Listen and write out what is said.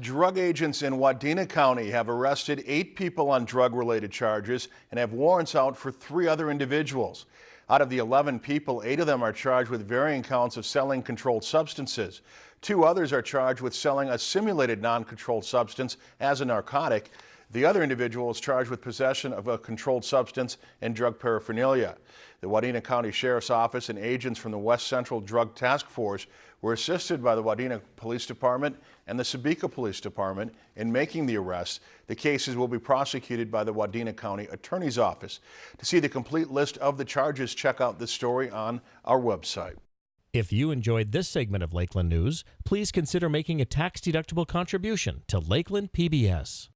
Drug agents in Wadena County have arrested eight people on drug-related charges and have warrants out for three other individuals. Out of the 11 people, eight of them are charged with varying counts of selling controlled substances. Two others are charged with selling a simulated non-controlled substance as a narcotic. The other individual is charged with possession of a controlled substance and drug paraphernalia. The Wadena County Sheriff's Office and agents from the West Central Drug Task Force were assisted by the Wadena Police Department and the Sebeka Police Department in making the arrests. The cases will be prosecuted by the Wadena County Attorney's Office. To see the complete list of the charges, check out this story on our website. If you enjoyed this segment of Lakeland News, please consider making a tax-deductible contribution to Lakeland PBS.